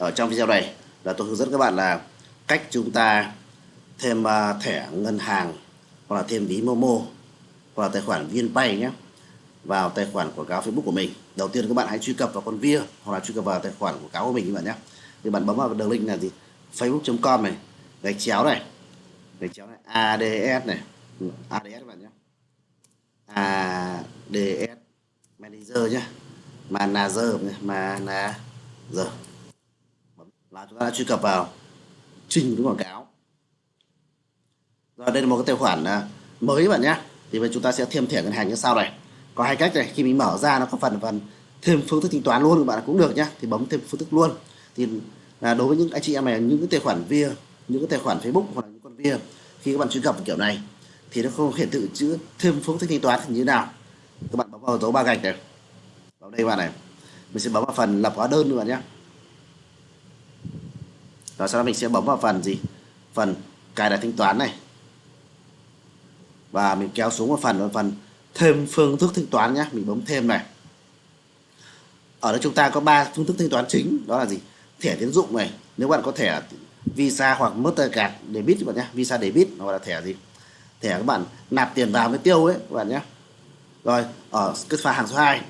ở trong video này là tôi hướng dẫn các bạn là cách chúng ta thêm à, thẻ ngân hàng hoặc là thêm ví Momo hoặc là tài khoản VNPay nhé, vào tài khoản quảng cáo Facebook của mình. Đầu tiên các bạn hãy truy cập vào con via hoặc là truy cập vào tài khoản quảng cáo của mình các bạn nhé. Thì bạn bấm vào đường link là gì facebook.com này, gạch chéo này, gạch chéo này ads này. Ừ, ads các bạn nhé. Ads manager nhé manager nhé, manager là chúng ta đã truy cập vào trình đúng quảng cáo. Rồi đây là một cái tài khoản à, mới bạn nhé. Thì bây chúng ta sẽ thêm thẻ ngân hàng như sau này. Có hai cách này, khi mình mở ra nó có phần phần thêm phương thức thanh toán luôn các bạn cũng được nhé. thì bấm thêm phương thức luôn. Thì là đối với những anh chị em này, những cái tài khoản via, những cái tài khoản facebook hoặc là những con via, khi các bạn truy cập kiểu này, thì nó không hiển thị chữ thêm phương thức thanh toán như thế nào. Các bạn bấm vào dấu ba gạch này. Vào đây bạn này. Mình sẽ bấm vào phần lập hóa đơn các bạn nhé rồi sau đó mình sẽ bấm vào phần gì? Phần cài đặt thanh toán này. Và mình kéo xuống một phần một phần thêm phương thức thanh toán nhé mình bấm thêm này. Ở đây chúng ta có ba phương thức thanh toán chính. Đó là gì? Thẻ tín dụng này. Nếu bạn có thẻ visa hoặc mastercard debit các bạn nhé visa debit hoặc là thẻ gì? Thẻ các bạn nạp tiền vào mới tiêu ấy, các bạn nhé rồi, ở cái pha hàng số 2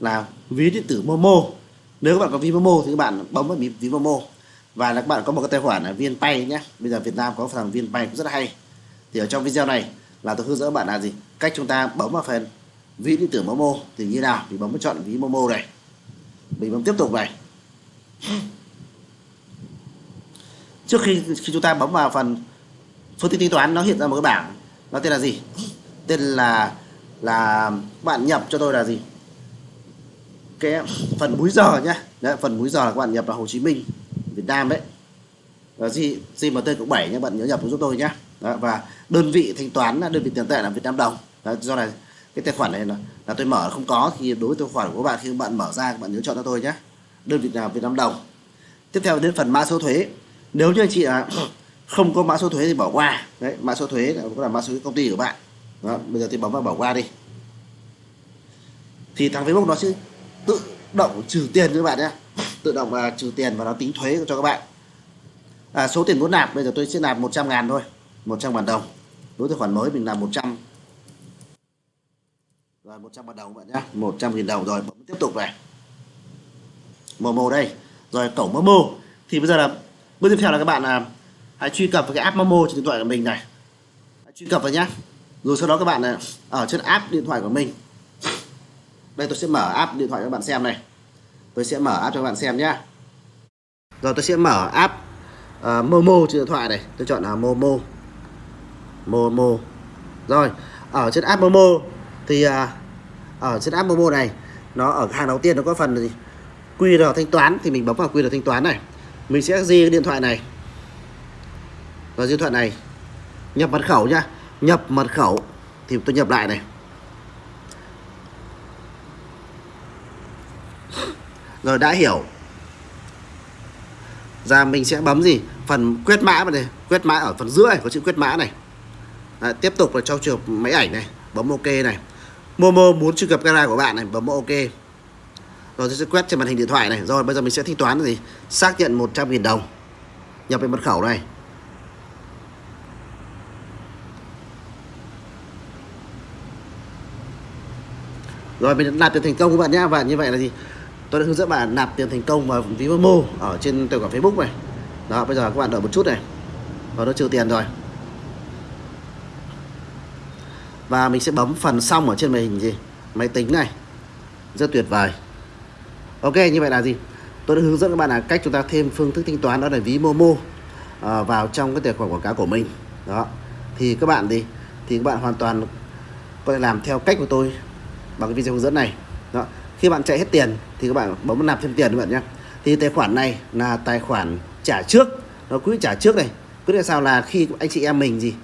là ví điện tử momo. Nếu các bạn có ví momo thì các bạn bấm vào ví momo và các bạn có một cái tài khoản là VNPay nhé. Bây giờ Việt Nam có thằng VNPay cũng rất hay. Thì ở trong video này là tôi hướng dẫn bạn là gì? Cách chúng ta bấm vào phần ví điện tử Momo thì như nào? Thì bấm vào chọn ví Momo này. Mình bấm tiếp tục này. Trước khi khi chúng ta bấm vào phần phương thức tính toán nó hiện ra một cái bảng. Nó tên là gì? Tên là là bạn nhập cho tôi là gì? Cái phần múi giờ nhé. Đấy, phần múi giờ là các bạn nhập là Hồ Chí Minh. Việt Nam đấy. Và gì GMT cộng 7 nhé bạn nhớ nhập giúp tôi nhé. Đó, và đơn vị thanh toán đơn vị tiền tệ là Việt Nam đồng. Đó, do này cái tài khoản này là, là tôi mở không có. Thì đối với tài khoản của các bạn khi các bạn mở ra các bạn nhớ chọn cho tôi nhé. Đơn vị nào Việt Nam đồng. Tiếp theo đến phần mã số thuế. Nếu như anh chị là không có mã số thuế thì bỏ qua. Đấy mã số thuế là, là mã số công ty của bạn. Đó, bây giờ thì bấm vào bỏ qua đi. Thì thằng Facebook nó sẽ tự động trừ tiền cho các bạn nhé tự động uh, trừ tiền và nó tính thuế cho các bạn. À, số tiền muốn nạp bây giờ tôi sẽ nạp 100 ngàn thôi 100 ngàn đồng. Đối với khoản mới mình làm 100 rồi 100 ngàn đồng bạn nhé 100 nghìn đồng rồi bấm tiếp tục này. Momo đây rồi cổng Momo thì bây giờ là bước tiếp theo là các bạn là hãy truy cập vào cái app Momo trên điện thoại của mình này. Hãy truy cập vào nhé rồi sau đó các bạn à, ở trên app điện thoại của mình. Đây tôi sẽ mở app điện thoại cho các bạn xem này tôi sẽ mở app cho các bạn xem nhé rồi tôi sẽ mở app uh, Momo trên điện thoại này. Tôi chọn là Momo. Momo. Rồi ở trên app Momo thì uh, ở trên app Momo này nó ở hàng đầu tiên nó có phần gì? QR thanh toán thì mình bấm vào QR thanh toán này. Mình sẽ di cái điện thoại này. Vào điện thoại này. Nhập mật khẩu nhá. Nhập mật khẩu thì tôi nhập lại này. Rồi đã hiểu. Ra mình sẽ bấm gì? Phần quét mã vào đây. Quét mã ở phần giữa này có chữ quét mã này. Đấy, tiếp tục là cho trường máy ảnh này bấm ok này. Momo muốn truy cập camera của bạn này bấm ok. Rồi tôi sẽ quét trên màn hình điện thoại này. Rồi bây giờ mình sẽ thanh toán là gì? Xác nhận 100.000 đồng. Nhập về mật khẩu này. Rồi mình làm được thành công các bạn nhé và như vậy là gì? Tôi đã hướng dẫn bạn nạp tiền thành công vào ví Momo ở trên tài khoản Facebook này. Đó bây giờ các bạn đợi một chút này. Và nó trừ tiền rồi. Và mình sẽ bấm phần xong ở trên màn hình gì? Máy tính này. Rất tuyệt vời. Ok như vậy là gì? Tôi đã hướng dẫn các bạn là cách chúng ta thêm phương thức thanh toán đó là ví Momo à, ờ, vào trong cái tài khoản quảng cáo của mình. Đó. Thì các bạn gì thì các bạn hoàn toàn có thể làm theo cách của tôi bằng cái video hướng dẫn này. Đó khi bạn chạy hết tiền thì các bạn bấm nạp thêm tiền các bạn nhé. Thì tài khoản này là tài khoản trả trước. Nó quỹ trả trước này. Quyết định sao? Là khi anh chị em mình gì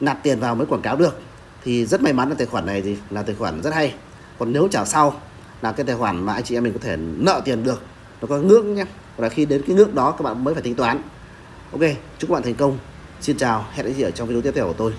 nạp tiền vào mới quảng cáo được. Thì rất may mắn là tài khoản này gì là tài khoản rất hay. Còn nếu trả sau là cái tài khoản mà anh chị em mình có thể nợ tiền được. Nó có ngưỡng nhé. Và khi đến cái ngưỡng đó, các bạn mới phải tính toán. Ok, chúc các bạn thành công. Xin chào, hẹn gặp lại ở trong video tiếp theo của tôi.